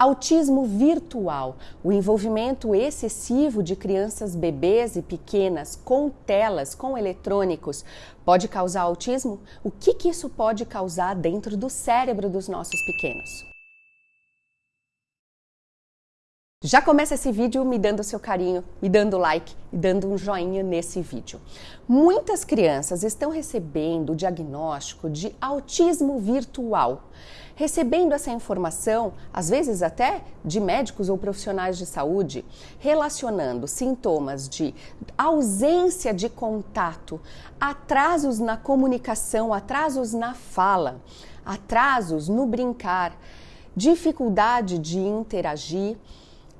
Autismo virtual, o envolvimento excessivo de crianças bebês e pequenas com telas, com eletrônicos, pode causar autismo? O que, que isso pode causar dentro do cérebro dos nossos pequenos? Já começa esse vídeo me dando seu carinho, me dando like e dando um joinha nesse vídeo. Muitas crianças estão recebendo o diagnóstico de autismo virtual. Recebendo essa informação, às vezes até de médicos ou profissionais de saúde, relacionando sintomas de ausência de contato, atrasos na comunicação, atrasos na fala, atrasos no brincar, dificuldade de interagir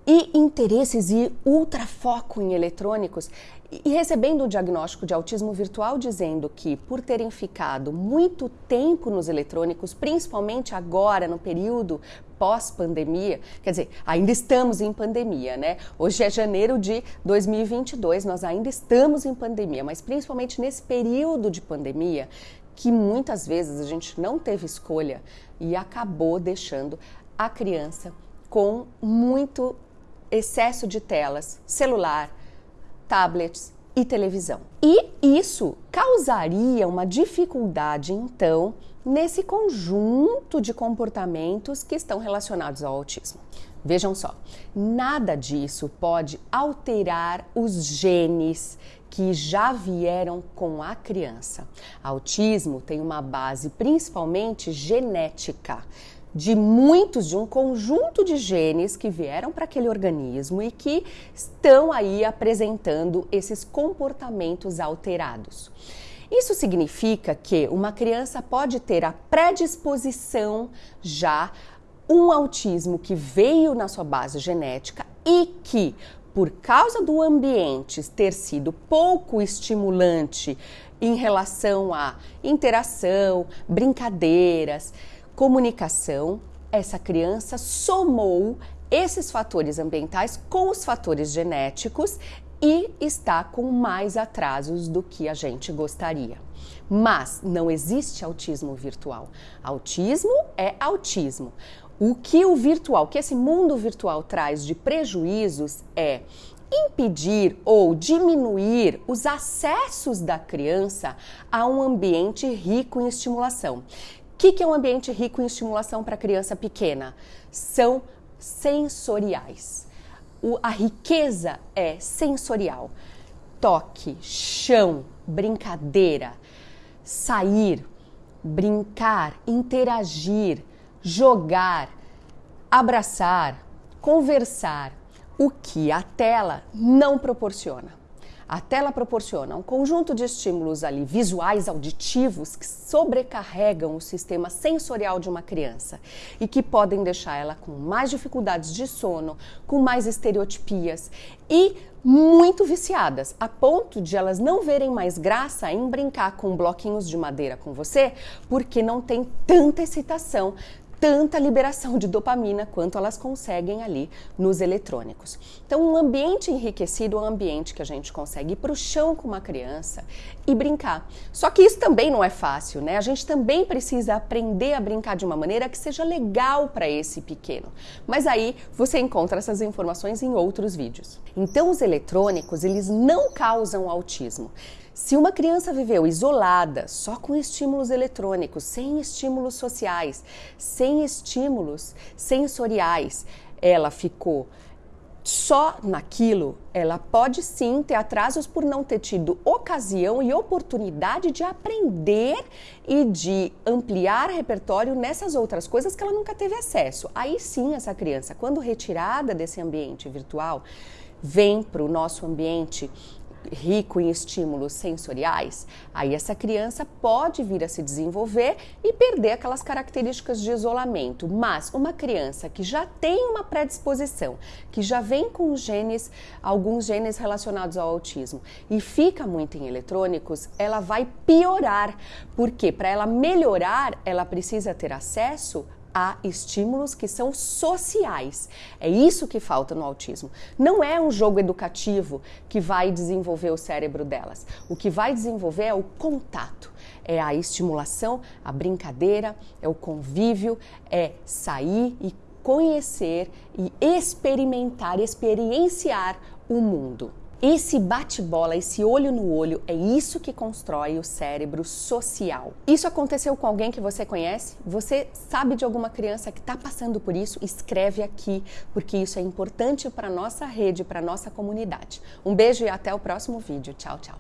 e interesses e ultrafoco em eletrônicos e recebendo o diagnóstico de autismo virtual dizendo que por terem ficado muito tempo nos eletrônicos, principalmente agora no período pós-pandemia, quer dizer, ainda estamos em pandemia, né? Hoje é janeiro de 2022, nós ainda estamos em pandemia, mas principalmente nesse período de pandemia, que muitas vezes a gente não teve escolha e acabou deixando a criança com muito excesso de telas, celular, tablets e televisão. E isso causaria uma dificuldade, então, nesse conjunto de comportamentos que estão relacionados ao autismo. Vejam só, nada disso pode alterar os genes que já vieram com a criança. Autismo tem uma base principalmente genética de muitos, de um conjunto de genes que vieram para aquele organismo e que estão aí apresentando esses comportamentos alterados. Isso significa que uma criança pode ter a predisposição já um autismo que veio na sua base genética e que, por causa do ambiente ter sido pouco estimulante em relação à interação, brincadeiras, comunicação, essa criança somou esses fatores ambientais com os fatores genéticos e está com mais atrasos do que a gente gostaria. Mas não existe autismo virtual. Autismo é autismo. O que o virtual, que esse mundo virtual traz de prejuízos é impedir ou diminuir os acessos da criança a um ambiente rico em estimulação que, que é um ambiente rico em estimulação para criança pequena? São sensoriais. O, a riqueza é sensorial. Toque, chão, brincadeira, sair, brincar, interagir, jogar, abraçar, conversar, o que a tela não proporciona. A tela proporciona um conjunto de estímulos ali visuais, auditivos, que sobrecarregam o sistema sensorial de uma criança e que podem deixar ela com mais dificuldades de sono, com mais estereotipias e muito viciadas, a ponto de elas não verem mais graça em brincar com bloquinhos de madeira com você, porque não tem tanta excitação, tanta liberação de dopamina quanto elas conseguem ali nos eletrônicos. Então, um ambiente enriquecido é um ambiente que a gente consegue ir para o chão com uma criança e brincar. Só que isso também não é fácil, né? A gente também precisa aprender a brincar de uma maneira que seja legal para esse pequeno. Mas aí você encontra essas informações em outros vídeos. Então, os eletrônicos, eles não causam autismo. Se uma criança viveu isolada, só com estímulos eletrônicos, sem estímulos sociais, sem estímulos sensoriais, ela ficou só naquilo, ela pode sim ter atrasos por não ter tido ocasião e oportunidade de aprender e de ampliar repertório nessas outras coisas que ela nunca teve acesso. Aí sim, essa criança, quando retirada desse ambiente virtual, vem para o nosso ambiente rico em estímulos sensoriais, aí essa criança pode vir a se desenvolver e perder aquelas características de isolamento. Mas uma criança que já tem uma predisposição, que já vem com genes, alguns genes relacionados ao autismo e fica muito em eletrônicos, ela vai piorar, porque para ela melhorar, ela precisa ter acesso a estímulos que são sociais. É isso que falta no autismo. Não é um jogo educativo que vai desenvolver o cérebro delas. O que vai desenvolver é o contato, é a estimulação, a brincadeira, é o convívio, é sair e conhecer e experimentar, experienciar o mundo. Esse bate-bola, esse olho no olho, é isso que constrói o cérebro social. Isso aconteceu com alguém que você conhece? Você sabe de alguma criança que está passando por isso? Escreve aqui, porque isso é importante para nossa rede, para nossa comunidade. Um beijo e até o próximo vídeo. Tchau, tchau.